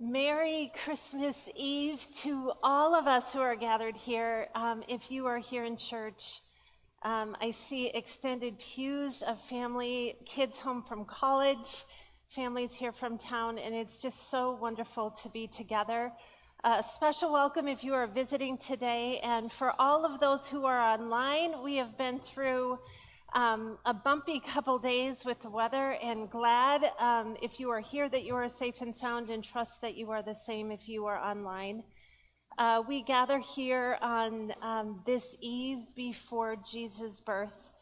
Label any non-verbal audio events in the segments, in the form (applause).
Merry Christmas Eve to all of us who are gathered here. Um, if you are here in church, um, I see extended pews of family, kids home from college, families here from town, and it's just so wonderful to be together. A special welcome if you are visiting today, and for all of those who are online, we have been through um, a bumpy couple days with the weather and glad um, if you are here that you are safe and sound and trust that you are the same if you are online. Uh, we gather here on um, this eve before Jesus' birth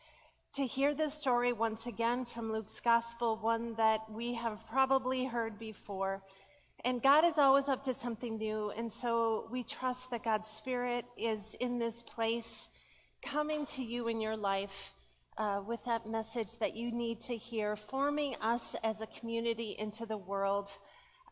to hear this story once again from Luke's gospel, one that we have probably heard before. And God is always up to something new. And so we trust that God's Spirit is in this place, coming to you in your life uh, with that message that you need to hear, forming us as a community into the world,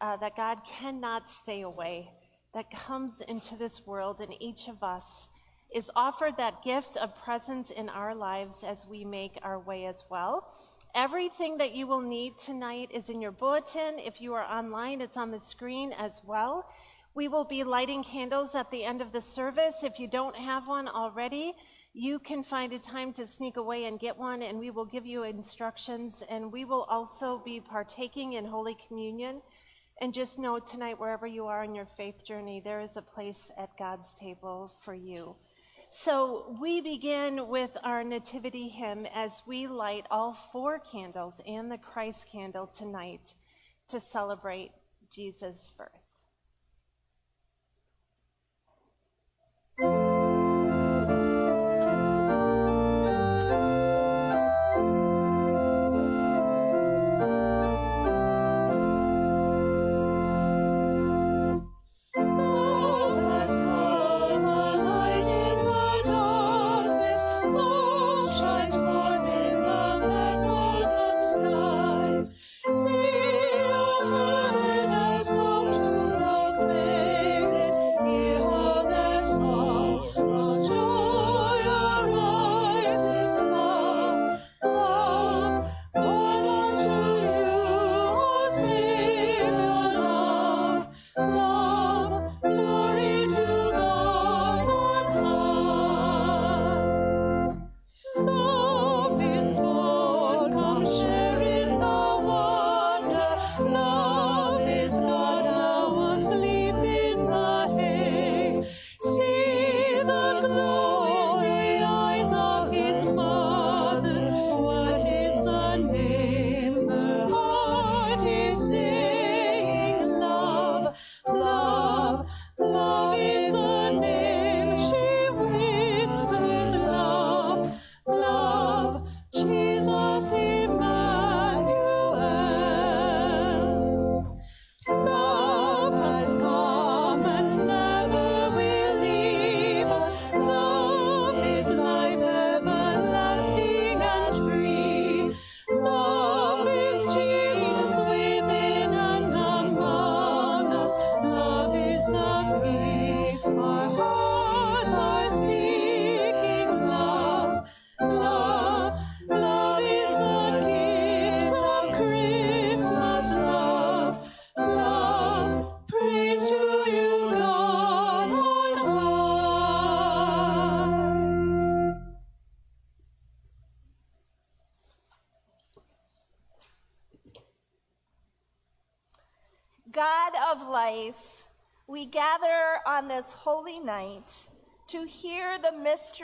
uh, that God cannot stay away, that comes into this world, and each of us is offered that gift of presence in our lives as we make our way as well. Everything that you will need tonight is in your bulletin. If you are online, it's on the screen as well. We will be lighting candles at the end of the service. If you don't have one already, you can find a time to sneak away and get one, and we will give you instructions. And we will also be partaking in Holy Communion. And just know tonight, wherever you are in your faith journey, there is a place at God's table for you. So we begin with our nativity hymn as we light all four candles and the Christ candle tonight to celebrate Jesus' birth.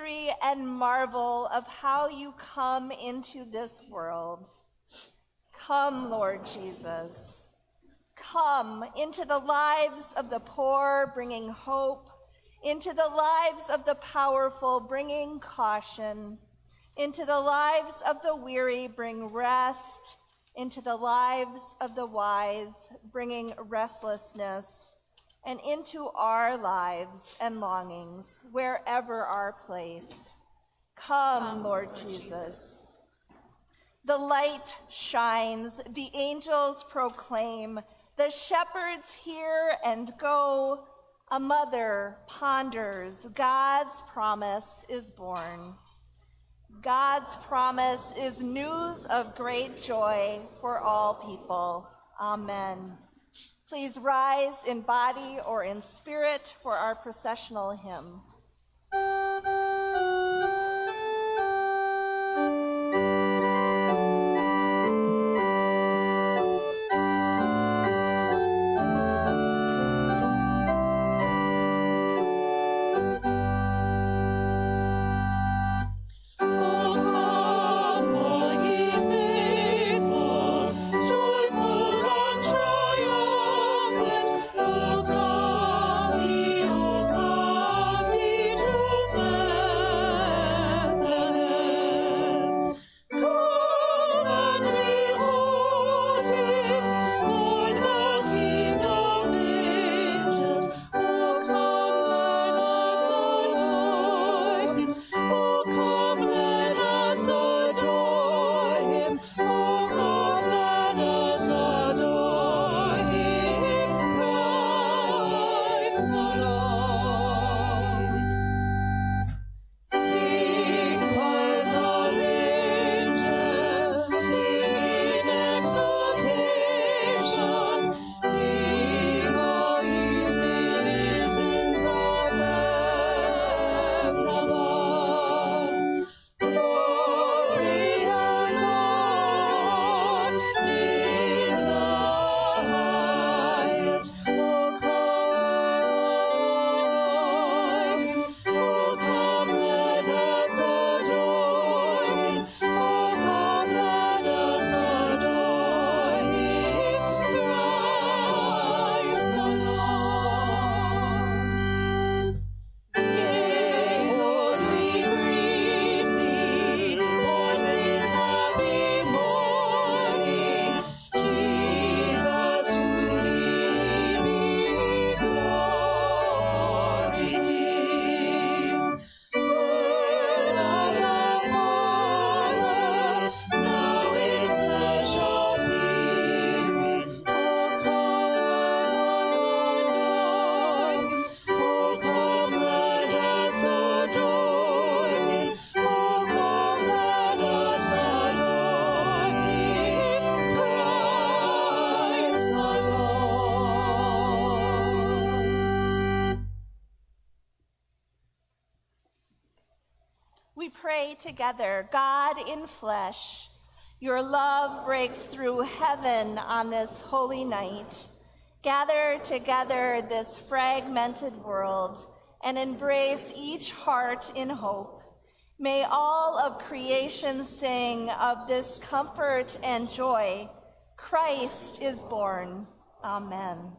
Mystery and marvel of how you come into this world. Come, Lord Jesus. Come into the lives of the poor, bringing hope, into the lives of the powerful, bringing caution, into the lives of the weary, bring rest, into the lives of the wise, bringing restlessness and into our lives and longings, wherever our place. Come, Come Lord, Lord Jesus. Jesus. The light shines, the angels proclaim, the shepherds hear and go. A mother ponders, God's promise is born. God's promise is news of great joy for all people. Amen. Please rise in body or in spirit for our processional hymn. Together, God in flesh, your love breaks through heaven on this holy night. Gather together this fragmented world and embrace each heart in hope. May all of creation sing of this comfort and joy. Christ is born. Amen.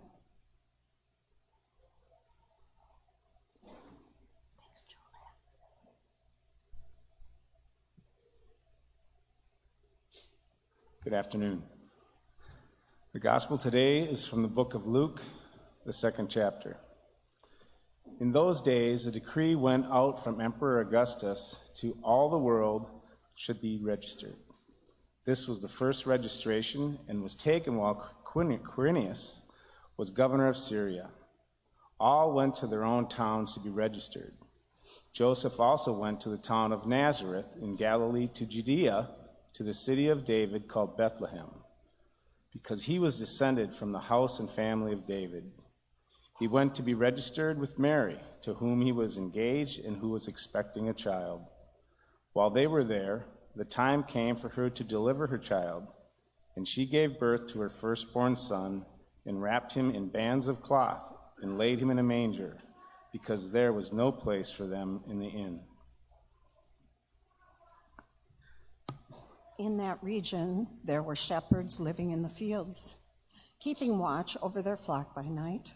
Good afternoon. The gospel today is from the book of Luke, the second chapter. In those days, a decree went out from Emperor Augustus to all the world should be registered. This was the first registration and was taken while Quirinius was governor of Syria. All went to their own towns to be registered. Joseph also went to the town of Nazareth in Galilee to Judea to the city of David called Bethlehem, because he was descended from the house and family of David. He went to be registered with Mary, to whom he was engaged and who was expecting a child. While they were there, the time came for her to deliver her child, and she gave birth to her firstborn son and wrapped him in bands of cloth and laid him in a manger, because there was no place for them in the inn. In that region, there were shepherds living in the fields, keeping watch over their flock by night.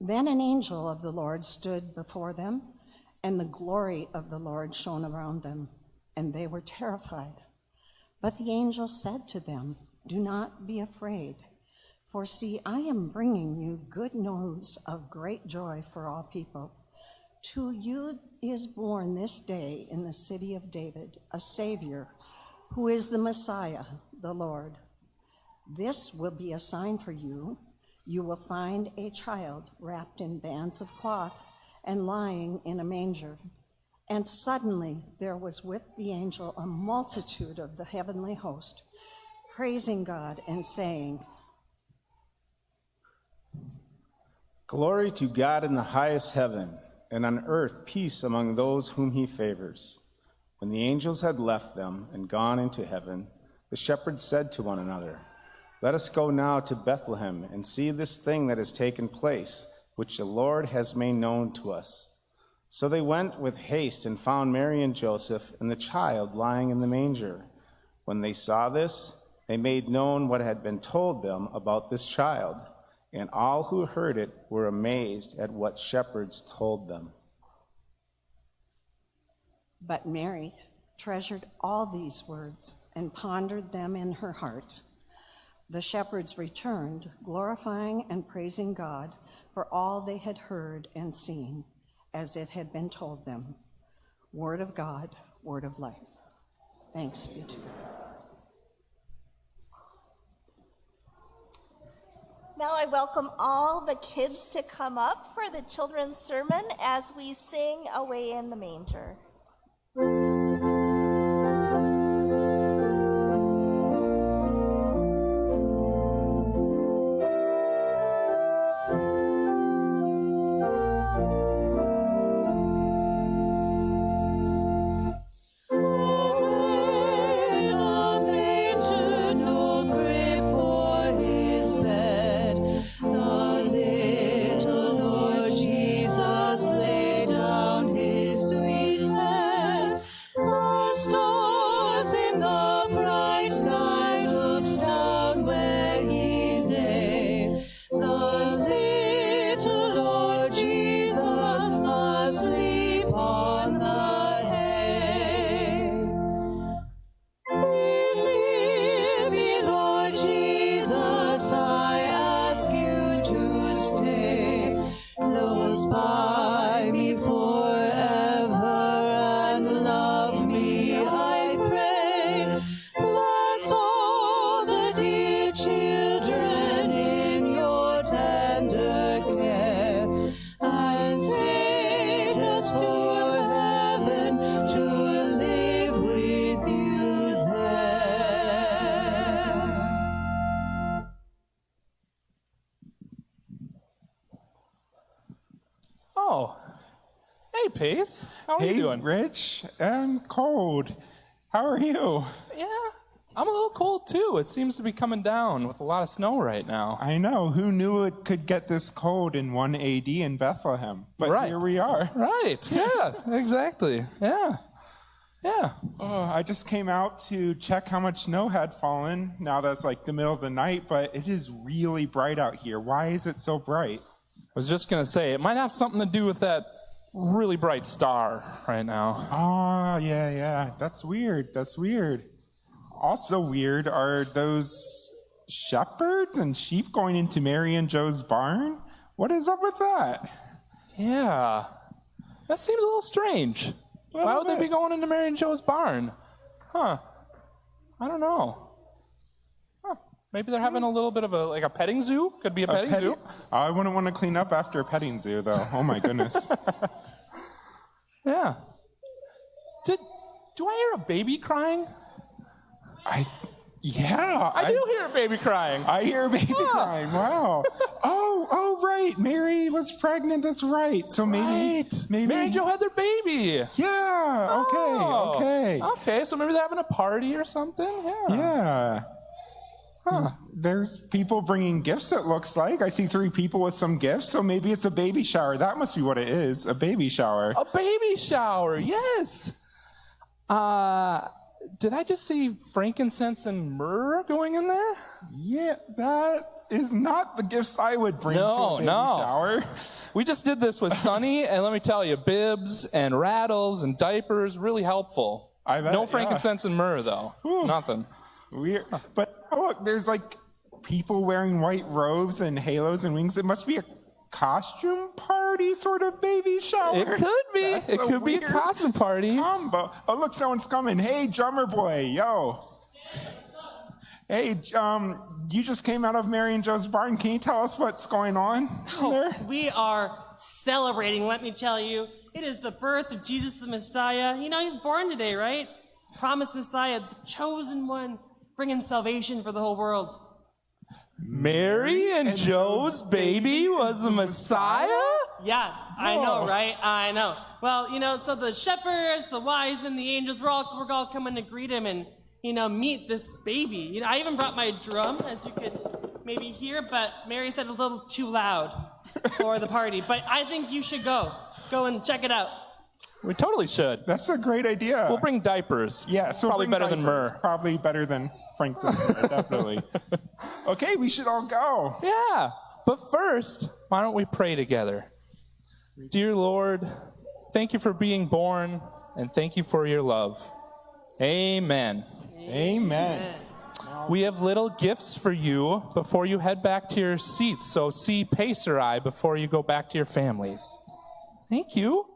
Then an angel of the Lord stood before them, and the glory of the Lord shone around them, and they were terrified. But the angel said to them, Do not be afraid, for see, I am bringing you good news of great joy for all people. To you is born this day in the city of David a Savior who is the Messiah, the Lord. This will be a sign for you. You will find a child wrapped in bands of cloth and lying in a manger. And suddenly there was with the angel a multitude of the heavenly host, praising God and saying, Glory to God in the highest heaven, and on earth peace among those whom he favors. When the angels had left them and gone into heaven, the shepherds said to one another, Let us go now to Bethlehem and see this thing that has taken place, which the Lord has made known to us. So they went with haste and found Mary and Joseph and the child lying in the manger. When they saw this, they made known what had been told them about this child, and all who heard it were amazed at what shepherds told them. But Mary treasured all these words and pondered them in her heart. The shepherds returned, glorifying and praising God for all they had heard and seen, as it had been told them. Word of God, word of life. Thanks be to God. Now I welcome all the kids to come up for the children's sermon as we sing Away in the Manger. Hey, you doing? Rich. I'm cold. How are you? Yeah, I'm a little cold too. It seems to be coming down with a lot of snow right now. I know. Who knew it could get this cold in 1 AD in Bethlehem? But Right. here we are. Right. (laughs) Yeah. exactly. Yeah. Yeah. Oh, I just came out to check how much snow had fallen. Now that's like the middle of the night, but it is really bright out here. Why is it so bright? I was just gonna say it might have something to do with that really bright star right now. Oh, yeah, yeah. That's weird. That's weird. Also weird are those shepherds and sheep going into Mary and Joe's barn. What is up with that? Yeah. That seems a little strange. Why Little would they be going into Mary and Joe's barn? Huh. I don't know. Maybe they're having a little bit of a like a petting zoo. Could be a petting Pet- zoo. I wouldn't want to clean up after a petting zoo, though. Oh my goodness. (laughs) Yeah. Did do I hear a baby crying? I, yeah, I, do hear a baby crying. I hear a baby crying. Wow. oh, oh, right. Mary was pregnant. That's right. So maybe, right. maybe. Mary and Joe had their baby. Yeah. Okay. Oh. Okay. Okay, so maybe they're having a party or something. Yeah. Yeah. Huh. There's people bringing gifts, it looks like. I see three people with some gifts, so maybe it's a baby shower. That must be what it is a baby shower. A baby shower. Yes. Uh, did I just see frankincense and myrrh going in there? Yeah, that is not the gifts I would bring to a baby no. shower. We just did this with Sunny, (laughs) and let me tell you, bibs and rattles and diapers, really helpful. I bet, no yeah. frankincense and myrrh, though. Whew. Nothing. Weird. But look, there's like people wearing white robes and halos and wings. It must be a costume party sort of baby shower. It could be. That's it could be a costume party. combo. Oh, look, someone's coming. Hey, drummer boy, yo. Hey, um, you just came out of Mary and Joe's barn. Can you tell us what's going on there? We are celebrating, let me tell you. It is the birth of Jesus the Messiah. You know, he's born today, right? Promised Messiah, the chosen one, bringing salvation for the whole world. Mary and Joe's baby was the Messiah? Yeah, I know, right? I know. Well, you know, so the shepherds, the wise men, the angels, we're all we're all coming to greet him and you know meet this baby. You know, I even brought my drum, as you could maybe hear, but Mary said it's a little too loud for the party. But I think you should go, go and check it out. We totally should. That's a great idea. We'll bring diapers. yeah, so probably bring better than myrrh. Probably better than frankincense, definitely. (laughs) Okay, we should all go. Yeah, but first, why don't we pray together? Dear Lord, thank you for being born and thank you for your love. Amen. Amen. We have little gifts for you before you head back to your seats, so see Pacer Eye before you go back to your families. Thank you.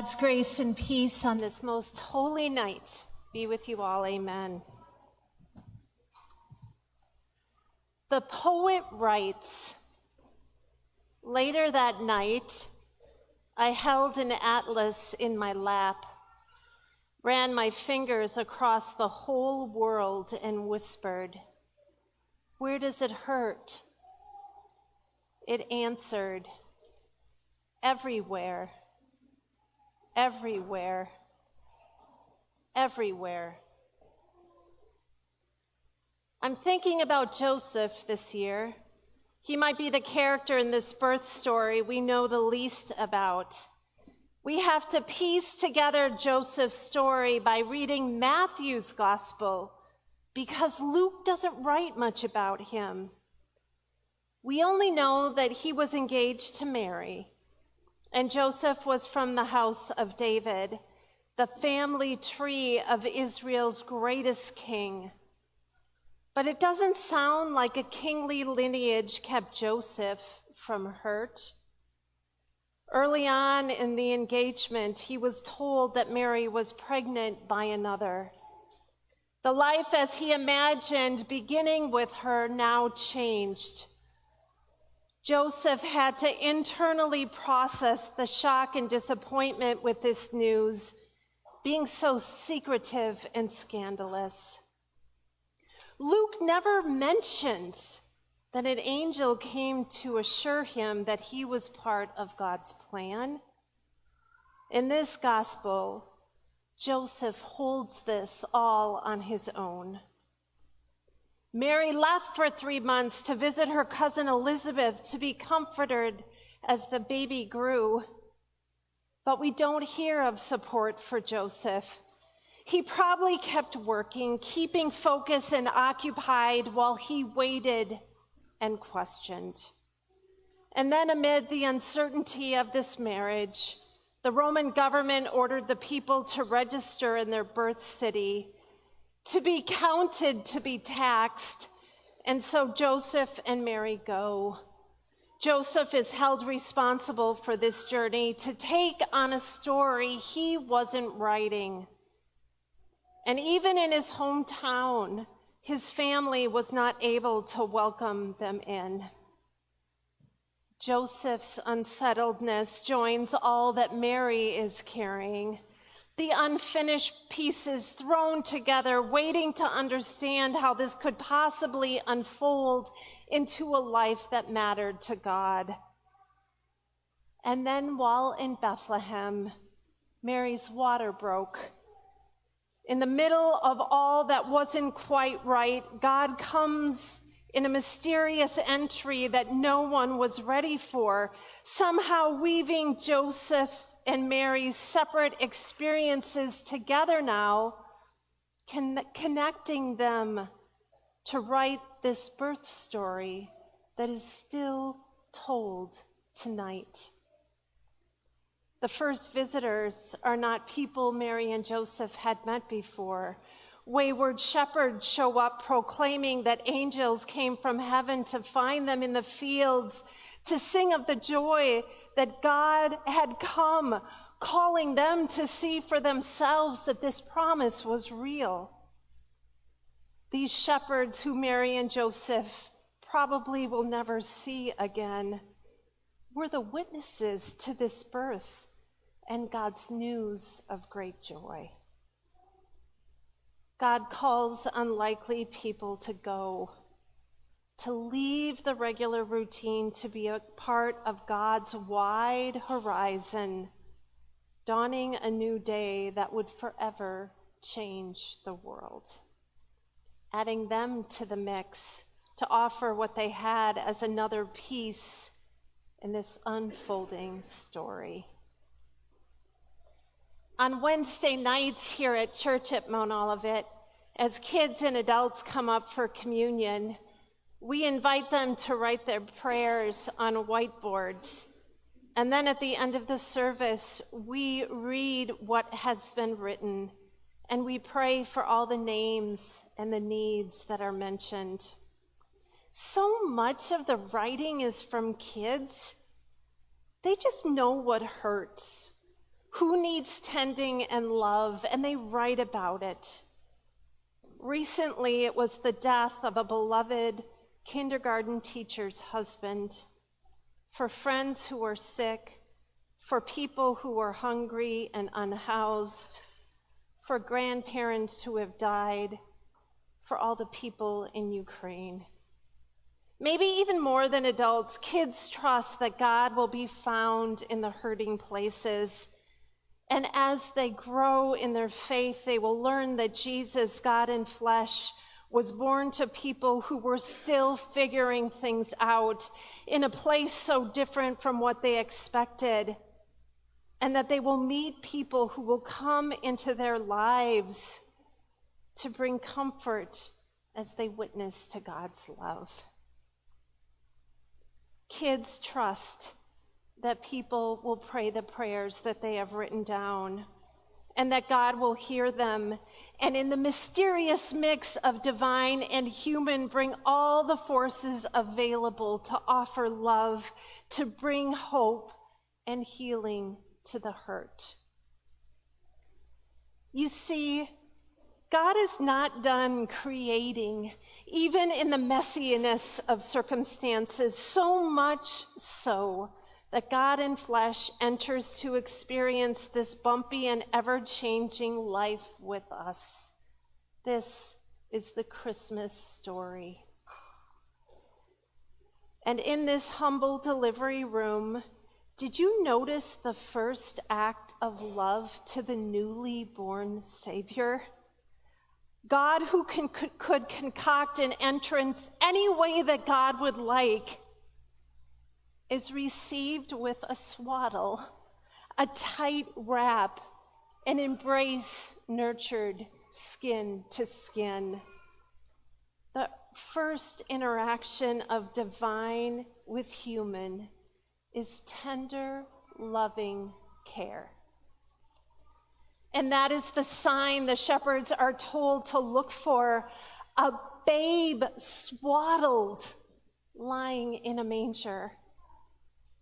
God's grace and peace on this most holy night be with you all. Amen. The poet writes Later that night, I held an atlas in my lap, ran my fingers across the whole world, and whispered, Where does it hurt? It answered, Everywhere everywhere, everywhere. I'm thinking about Joseph this year. He might be the character in this birth story we know the least about. We have to piece together Joseph's story by reading Matthew's gospel because Luke doesn't write much about him. We only know that he was engaged to Mary and Joseph was from the house of David, the family tree of Israel's greatest king. But it doesn't sound like a kingly lineage kept Joseph from hurt. Early on in the engagement, he was told that Mary was pregnant by another. The life as he imagined beginning with her now changed. Joseph had to internally process the shock and disappointment with this news, being so secretive and scandalous. Luke never mentions that an angel came to assure him that he was part of God's plan. In this gospel, Joseph holds this all on his own. Mary left for three months to visit her cousin Elizabeth to be comforted as the baby grew. But we don't hear of support for Joseph. He probably kept working, keeping focused and occupied while he waited and questioned. And then, amid the uncertainty of this marriage, the Roman government ordered the people to register in their birth city, to be counted, to be taxed. And so Joseph and Mary go. Joseph is held responsible for this journey to take on a story he wasn't writing. And even in his hometown, his family was not able to welcome them in. Joseph's unsettledness joins all that Mary is carrying. The unfinished pieces thrown together, waiting to understand how this could possibly unfold into a life that mattered to God. And then, while in Bethlehem, Mary's water broke. In the middle of all that wasn't quite right, God comes in a mysterious entry that no one was ready for, somehow weaving Joseph and Mary's separate experiences together now, con- connecting them to write this birth story that is still told tonight. The first visitors are not people Mary and Joseph had met before wayward shepherds show up proclaiming that angels came from heaven to find them in the fields, to sing of the joy that God had come, calling them to see for themselves that this promise was real. These shepherds who Mary and Joseph probably will never see again were the witnesses to this birth and God's news of great joy. God calls unlikely people to go, to leave the regular routine, to be a part of God's wide horizon, dawning a new day that would forever change the world. Adding them to the mix to offer what they had as another piece in this unfolding story. On Wednesday nights here at church at Mount Olivet, as kids and adults come up for communion, we invite them to write their prayers on whiteboards. And then at the end of the service, we read what has been written and we pray for all the names and the needs that are mentioned. So much of the writing is from kids. They just know what hurts, who needs tending and love, and they write about it. Recently, it was the death of a beloved kindergarten teacher's husband. For friends who are sick, for people who are hungry and unhoused, for grandparents who have died, for all the people in Ukraine. Maybe even more than adults, kids trust that God will be found in the hurting places and as they grow in their faith, they will learn that Jesus, God in flesh, was born to people who were still figuring things out in a place so different from what they expected. And that they will meet people who will come into their lives to bring comfort as they witness to God's love. Kids trust that people will pray the prayers that they have written down and that God will hear them. And in the mysterious mix of divine and human, bring all the forces available to offer love, to bring hope and healing to the hurt. You see, God is not done creating, even in the messiness of circumstances, so much so that God in flesh enters to experience this bumpy and ever changing life with us. This is the Christmas story. And in this humble delivery room, did you notice the first act of love to the newly born Savior? God, who could concoct an entrance any way that God would like, is received with a swaddle, a tight wrap, an embrace nurtured skin to skin. The first interaction of divine with human is tender, loving care. And that is the sign the shepherds are told to look for a babe swaddled, lying in a manger.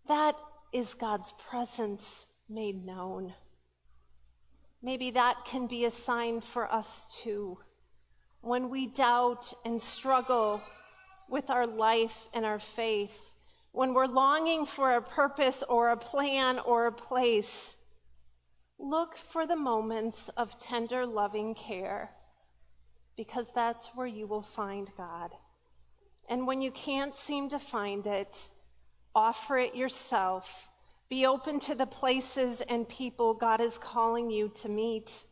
That is God's presence made known. Maybe that can be a sign for us too. When we doubt and struggle with our life and our faith, when we're longing for a purpose or a plan or a place, look for the moments of tender, loving care, because that's where you will find God. And when you can't seem to find it, offer it yourself be open to the places and people God is calling you to meet.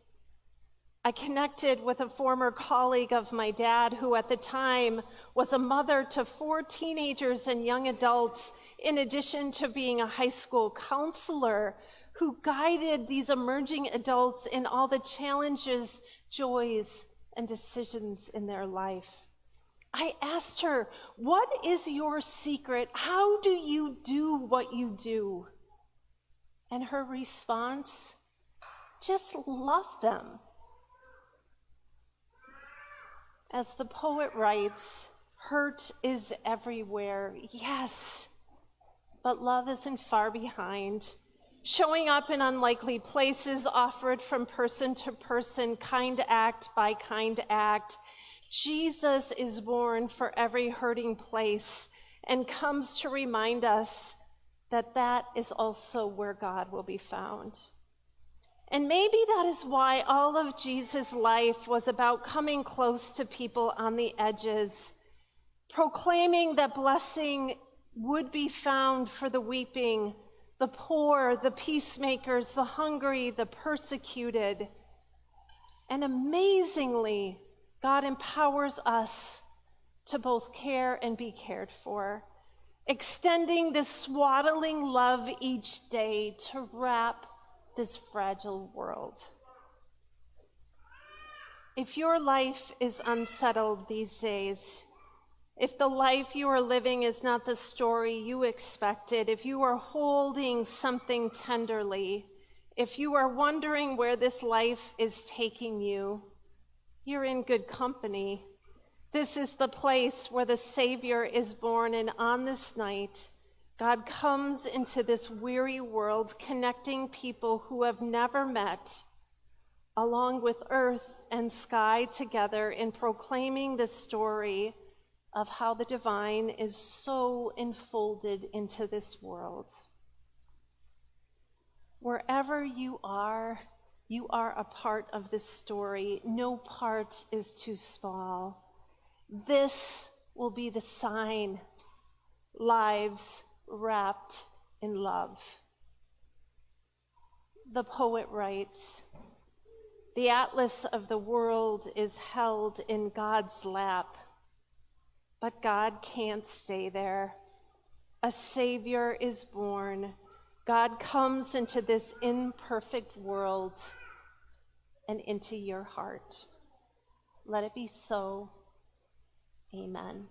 I connected with a former colleague of my dad who at the time was a mother to four teenagers and young adults, in addition to being a high school counselor who guided these emerging adults in all the challenges, joys, and decisions in their life. I asked her, What is your secret? How do you do what you do? And her response, just love them. As the poet writes, hurt is everywhere, yes, but love isn't far behind. Showing up in unlikely places, offered from person to person, kind act by kind act. Jesus is born for every hurting place and comes to remind us that that is also where God will be found. And maybe that is why all of Jesus' life was about coming close to people on the edges, proclaiming that blessing would be found for the weeping, the poor, the peacemakers, the hungry, the persecuted. And amazingly, God empowers us to both care and be cared for extending this swaddling love each day to wrap this fragile world. If your life is unsettled these days, if the life you are living is not the story you expected, if you are holding something tenderly, if you are wondering where this life is taking you, you're in good company. This is the place where the Savior is born, and on this night, God comes into this weary world, connecting people who have never met, along with earth and sky together, in proclaiming the story of how the divine is so enfolded into this world. Wherever you are, you are a part of this story. No part is too small. This will be the sign lives wrapped in love. The poet writes The atlas of the world is held in God's lap, but God can't stay there. A Savior is born. God comes into this imperfect world and into your heart. Let it be so. Amen.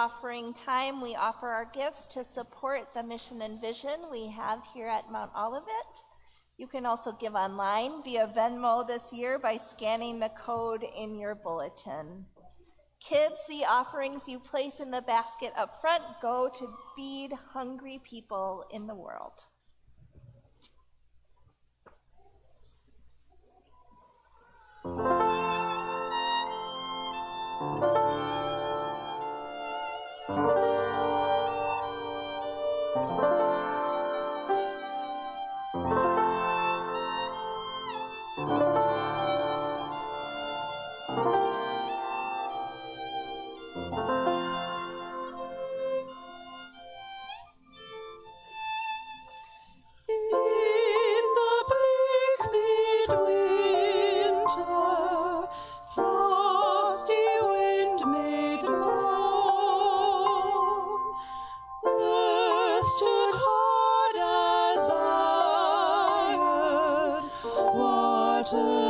offering time, we offer our gifts to support the mission and vision we have here at Mount Olivet. You can also give online via Venmo this year by scanning the code in your bulletin. Kids, the offerings you place in the basket up front go to feed hungry people in the world. water.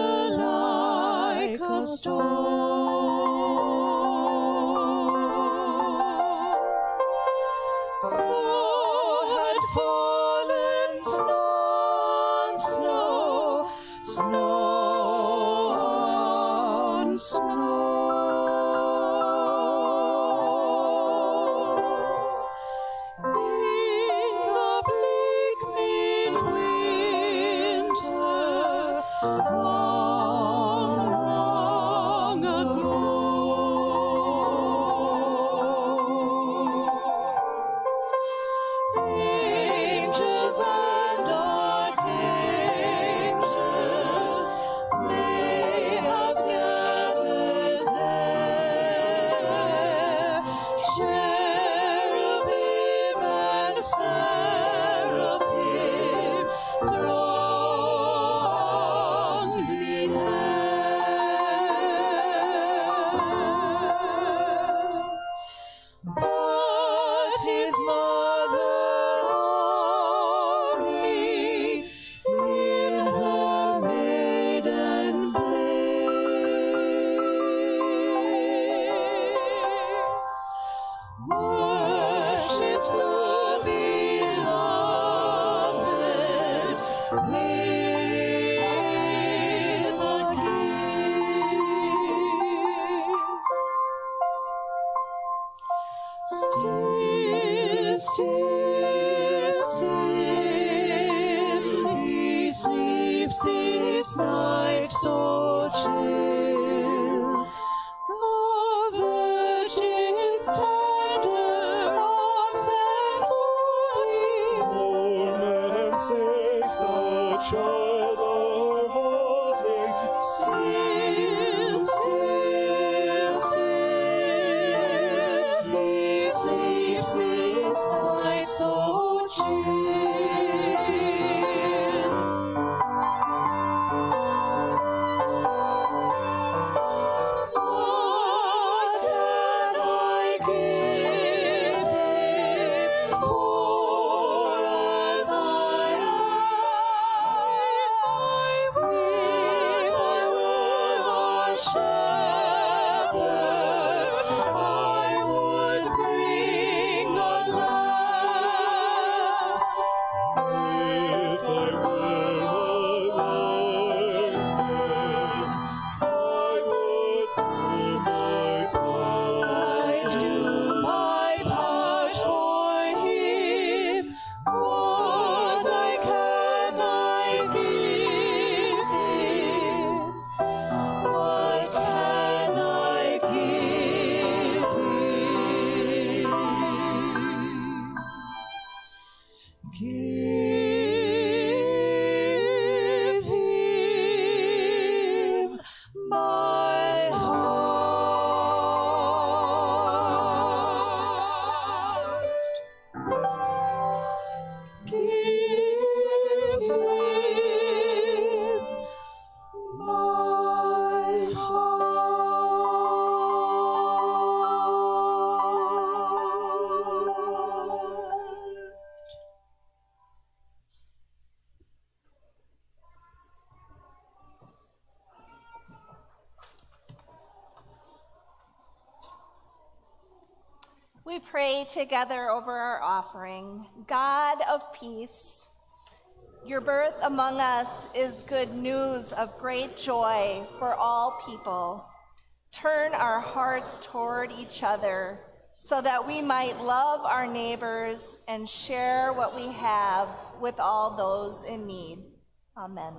Together over our offering. God of peace, your birth among us is good news of great joy for all people. Turn our hearts toward each other so that we might love our neighbors and share what we have with all those in need. Amen.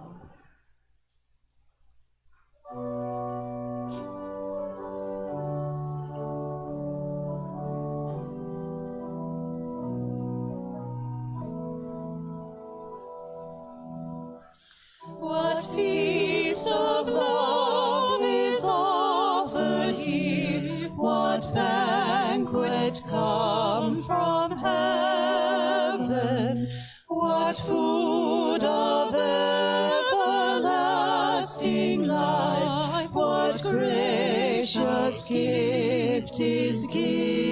Feast of love is offered here? What banquet come from heaven? What food of everlasting life? What gracious gift is given?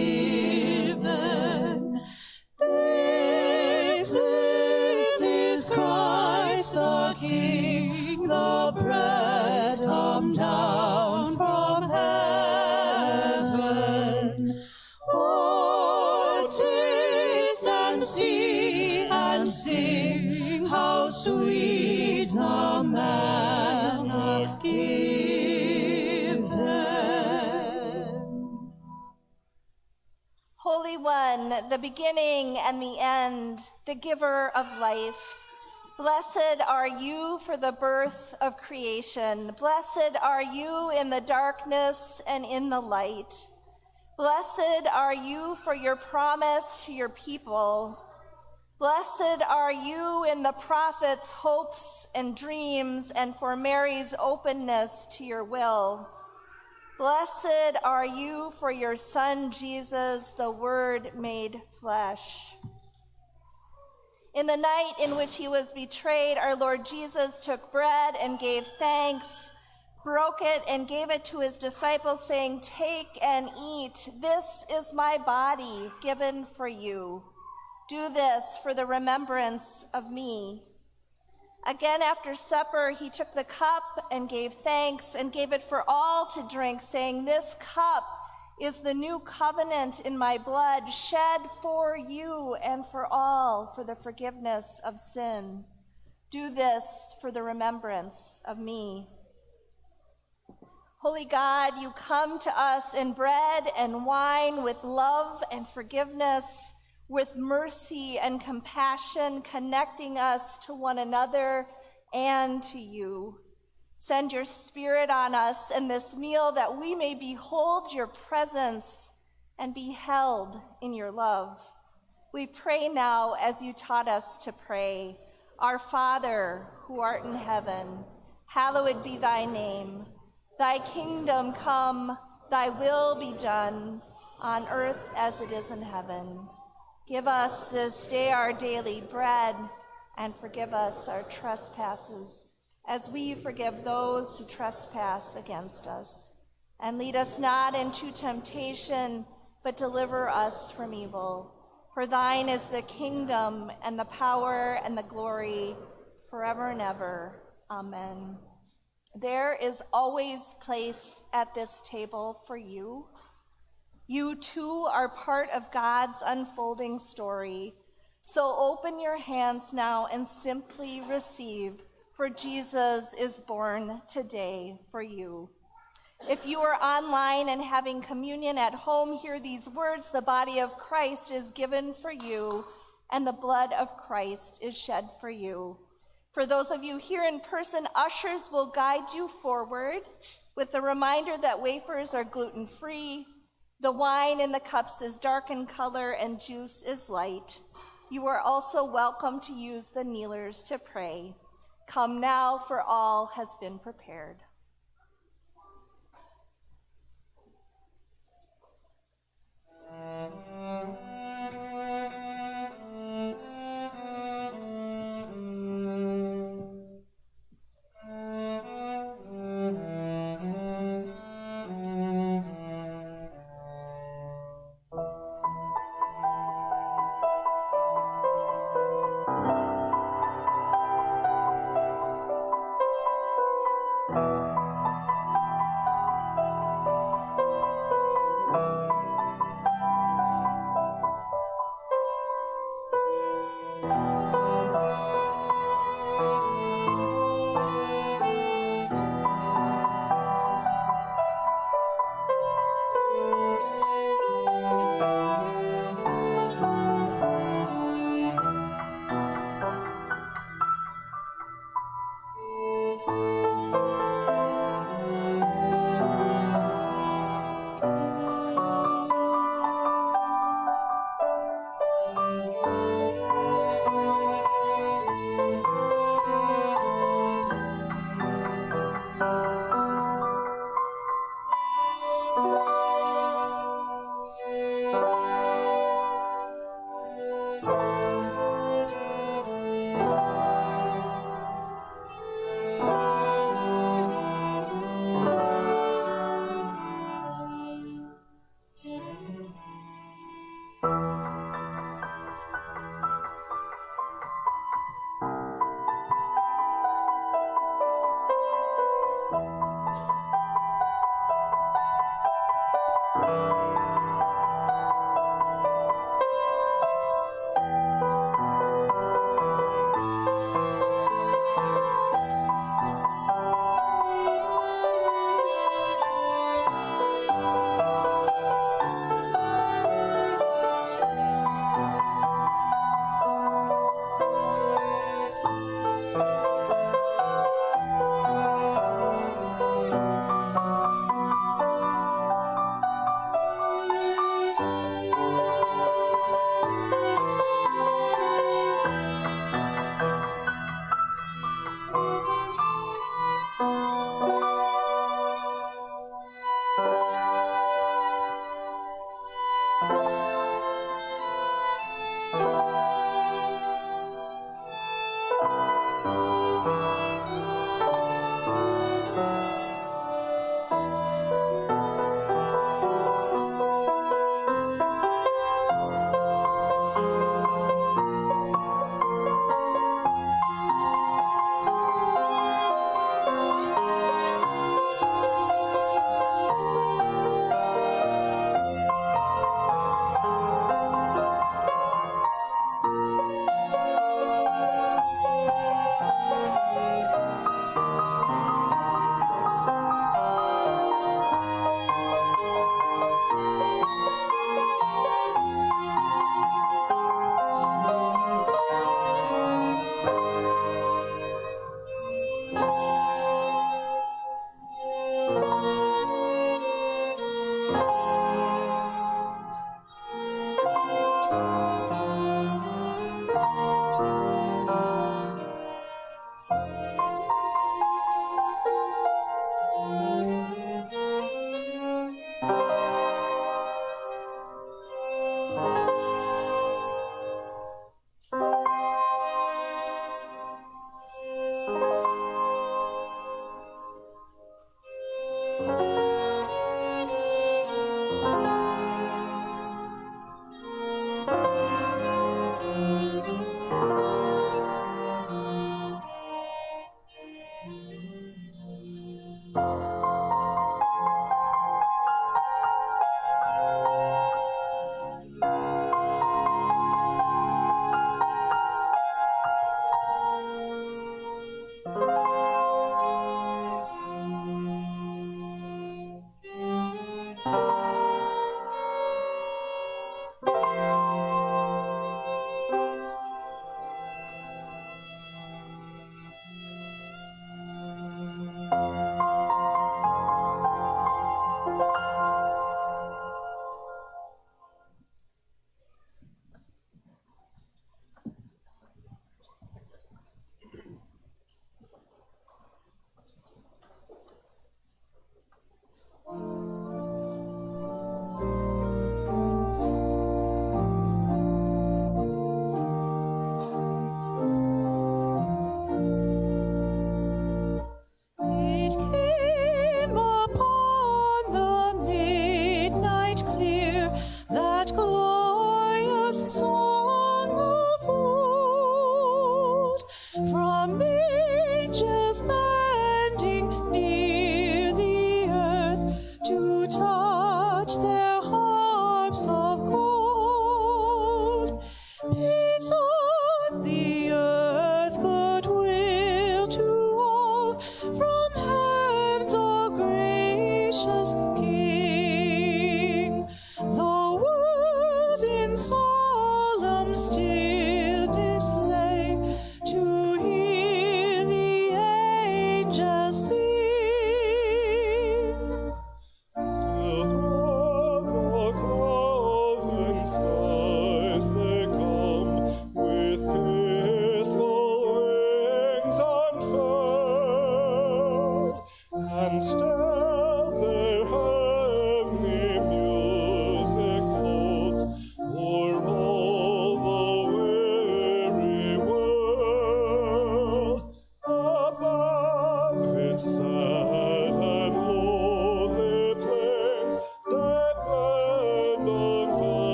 Beginning and the end, the giver of life. Blessed are you for the birth of creation. Blessed are you in the darkness and in the light. Blessed are you for your promise to your people. Blessed are you in the prophet's hopes and dreams and for Mary's openness to your will. Blessed are you for your son Jesus, the word made flesh. In the night in which he was betrayed, our Lord Jesus took bread and gave thanks, broke it and gave it to his disciples, saying, Take and eat. This is my body given for you. Do this for the remembrance of me. Again, after supper, he took the cup and gave thanks and gave it for all to drink, saying, This cup is the new covenant in my blood, shed for you and for all for the forgiveness of sin. Do this for the remembrance of me. Holy God, you come to us in bread and wine with love and forgiveness, with mercy and compassion, connecting us to one another and to you. Send your spirit on us in this meal that we may behold your presence and be held in your love. We pray now as you taught us to pray. Our Father, who art in heaven, hallowed be thy name. Thy kingdom come, thy will be done, on earth as it is in heaven. Give us this day our daily bread, and forgive us our trespasses as we forgive those who trespass against us. And lead us not into temptation, but deliver us from evil. For thine is the kingdom and the power and the glory forever and ever. Amen. There is always place at this table for you. You too are part of God's unfolding story. So open your hands now and simply receive for Jesus is born today for you. If you are online and having communion at home, hear these words The body of Christ is given for you, and the blood of Christ is shed for you. For those of you here in person, ushers will guide you forward with the reminder that wafers are gluten free, the wine in the cups is dark in color and juice is light. You are also welcome to use the kneelers to pray. Come now, for all has been prepared. Mm-hmm.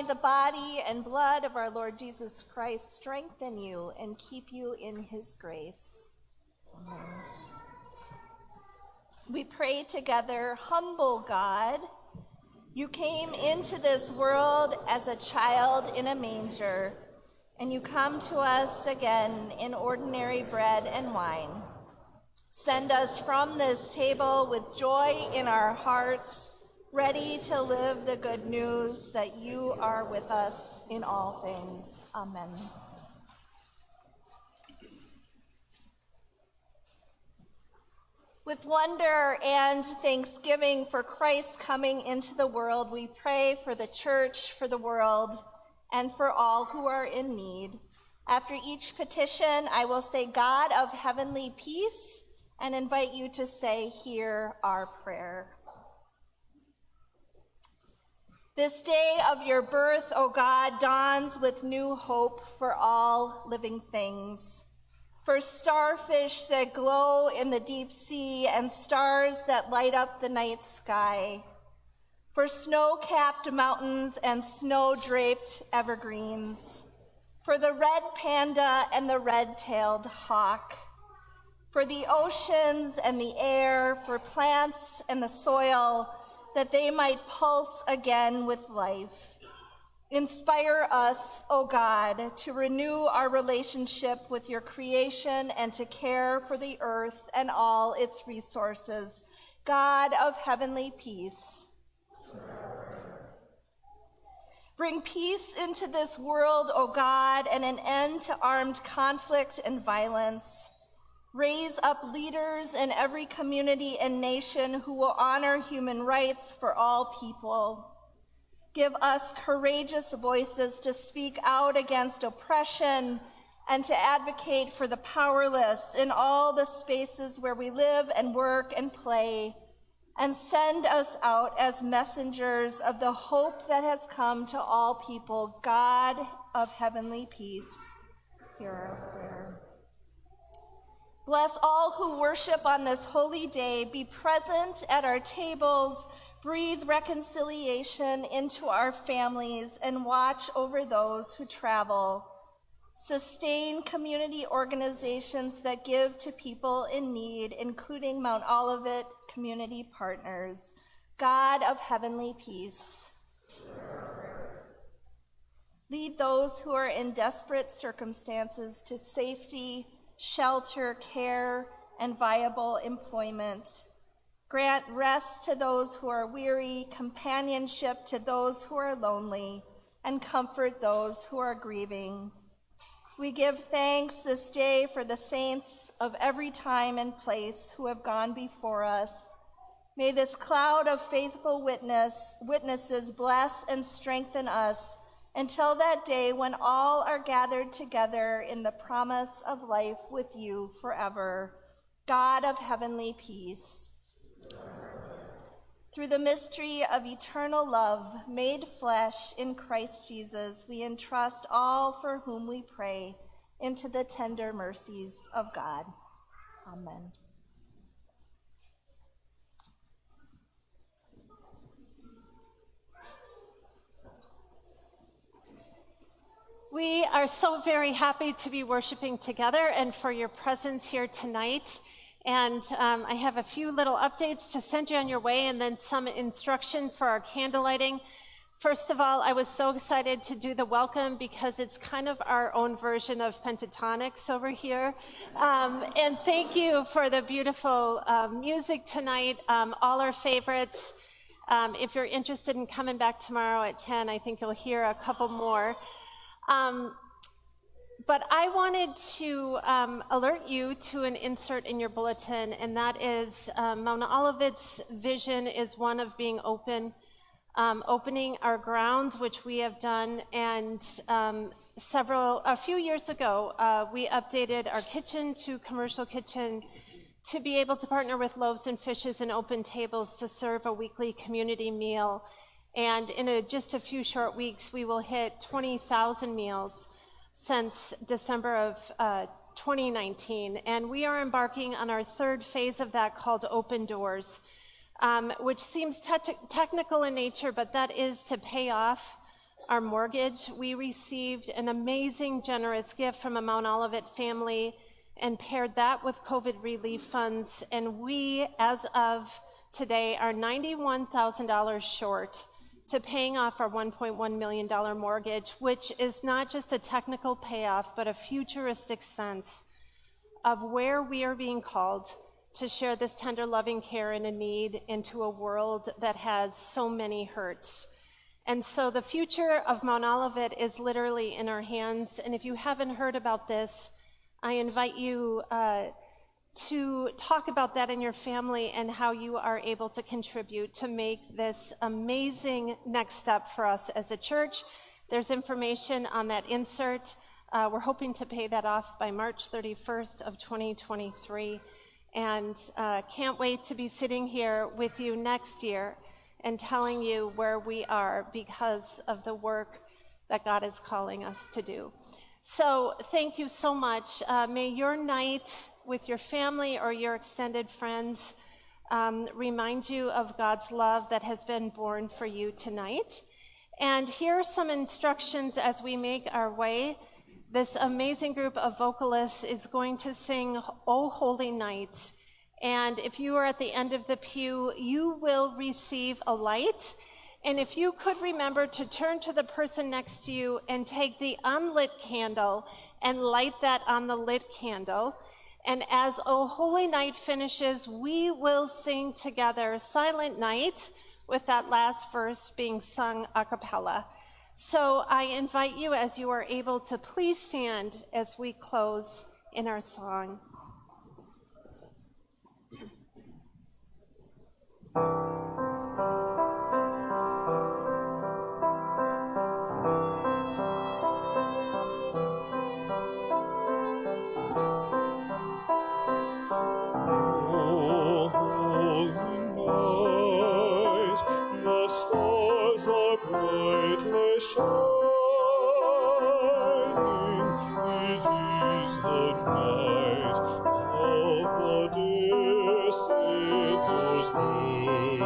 May the body and blood of our Lord Jesus Christ strengthen you and keep you in his grace. Amen. We pray together, humble God. You came into this world as a child in a manger, and you come to us again in ordinary bread and wine. Send us from this table with joy in our hearts, ready to live the good news that you are with us in all things. Amen. With wonder and thanksgiving for Christ coming into the world, we pray for the church, for the world, and for all who are in need. After each petition, I will say, God of heavenly peace, and invite you to say, Hear our prayer. This day of your birth, O God, dawns with new hope for all living things. For starfish that glow in the deep sea and stars that light up the night sky. For snow capped mountains and snow draped evergreens. For the red panda and the red tailed hawk. For the oceans and the air, for plants and the soil, that they might pulse again with life. Inspire us, O God, to renew our relationship with your creation and to care for the earth and all its resources. God of heavenly peace. Bring peace into this world, O God, and an end to armed conflict and violence. Raise up leaders in every community and nation who will honor human rights for all people. Give us courageous voices to speak out against oppression and to advocate for the powerless in all the spaces where we live and work and play. And send us out as messengers of the hope that has come to all people, God of heavenly peace. Hear our prayer. Bless all who worship on this holy day. Be present at our tables. Breathe reconciliation into our families and watch over those who travel. Sustain community organizations that give to people in need, including Mount Olivet Community Partners. God of heavenly peace. Lead those who are in desperate circumstances to safety, shelter, care, and viable employment. Grant rest to those who are weary, companionship to those who are lonely, and comfort those who are grieving. We give thanks this day for the saints of every time and place who have gone before us. May this cloud of faithful witness, witnesses bless and strengthen us until that day when all are gathered together in the promise of life with you forever. God of heavenly peace. Through the mystery of eternal love made flesh in Christ Jesus, we entrust all for whom we pray into the tender mercies of God. Amen. We are so very happy to be worshiping together and for your presence here tonight. And um, I have a few little updates to send you on your way and then some instruction for our candle lighting. First of all, I was so excited to do the welcome because it's kind of our own version of Pentatonix over here. Um, and thank you for the beautiful um, music tonight, um, all our favorites. Um, if you're interested in coming back tomorrow at 10, I think you'll hear a couple more. Um, but I wanted to um, alert you to an insert in your bulletin, and that is um, Mount Olivet's vision is one of being open um, opening our grounds, which we have done, and um, several, a few years ago, uh, we updated our kitchen to commercial kitchen to be able to partner with Loaves and Fishes and Open Tables to serve a weekly community meal. And in a, just a few short weeks, we will hit 20,000 meals since December of uh, 2019. And we are embarking on our third phase of that called Open Doors, um, which seems te- technical in nature, but that is to pay off our mortgage. We received an amazing, generous gift from a Mount Olivet family and paired that with COVID relief funds. And we, as of today, are $91,000 short to paying off our $1.1 million mortgage, which is not just a technical payoff, but a futuristic sense of where we are being called to share this tender, loving care and a need into a world that has so many hurts. And so the future of Mount Olivet is literally in our hands. And if you haven't heard about this, I invite you uh, to talk about that in your family and how you are able to contribute to make this amazing next step for us as a church. There's information on that insert. Uh, we're hoping to pay that off by March 31st of 2023, and uh, can't wait to be sitting here with you next year and telling you where we are because of the work that God is calling us to do. So, thank you so much. Uh, may your night with your family or your extended friends um, remind you of God's love that has been born for you tonight. And here are some instructions as we make our way. This amazing group of vocalists is going to sing O Holy Night. And if you are at the end of the pew, you will receive a light. And if you could remember to turn to the person next to you and take the unlit candle and light that on the lit candle. And as O Holy Night finishes, we will sing together Silent Night with that last verse being sung a cappella. So I invite you, as you are able, to please stand as we close in our song. (clears throat) Savior's birth.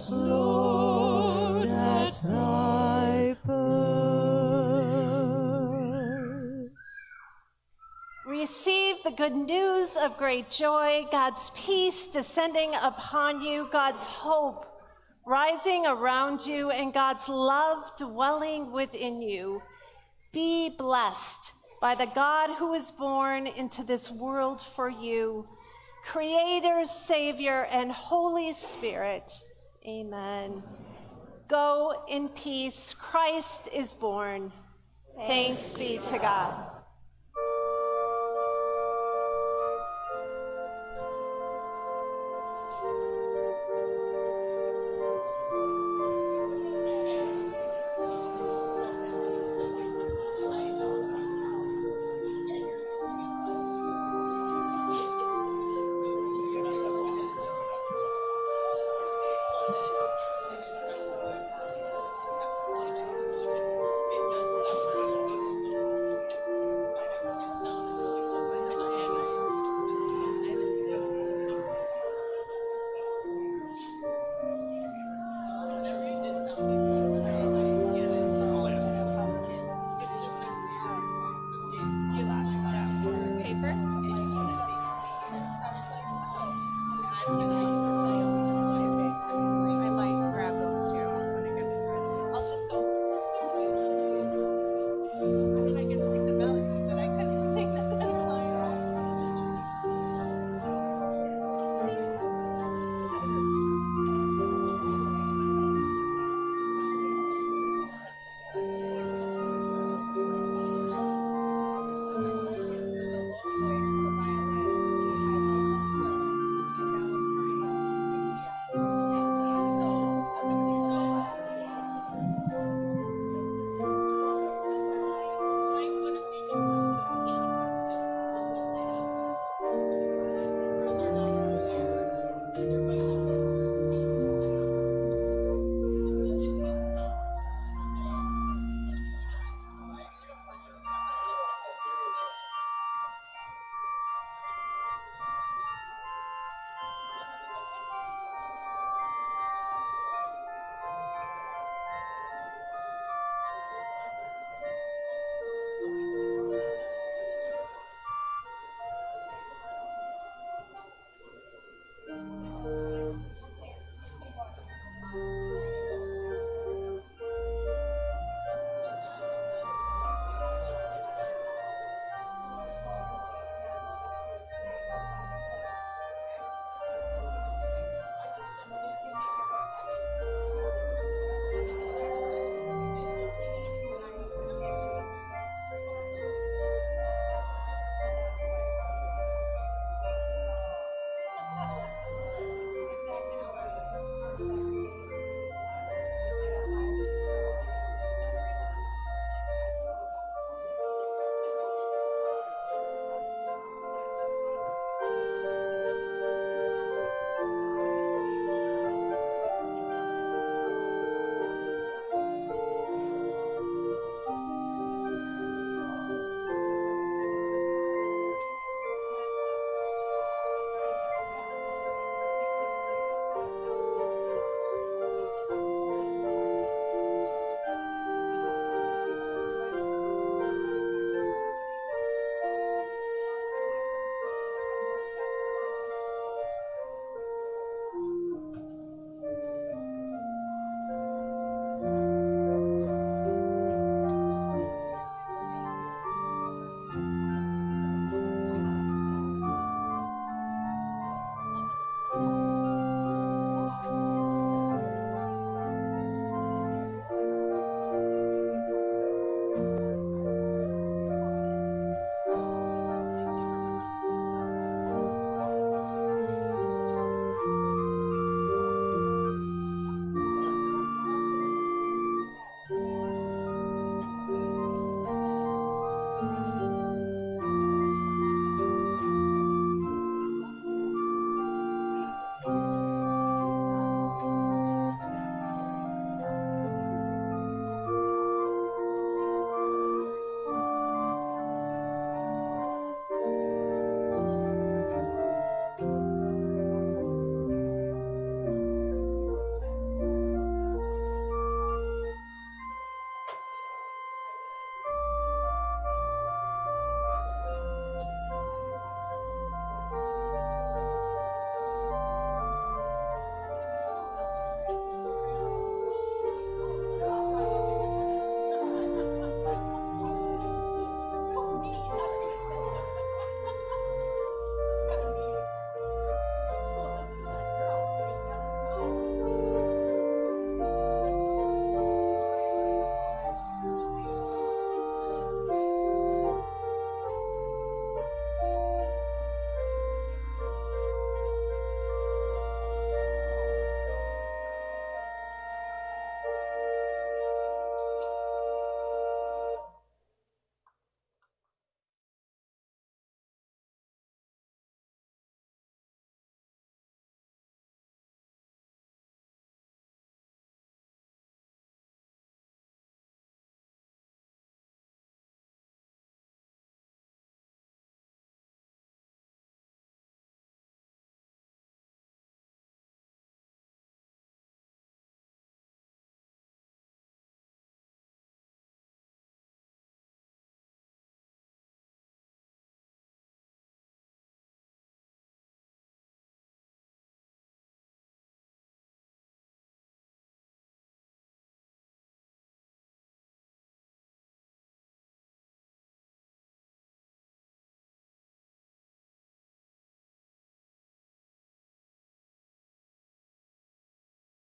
Jesus, Lord, at thy birth. Receive the good news of great joy, God's peace descending upon you, God's hope rising around you, and God's love dwelling within you. Be blessed by the God who is born into this world for you, Creator, Savior, and Holy Spirit. Amen. Go in peace. Christ is born. Thanks be to God.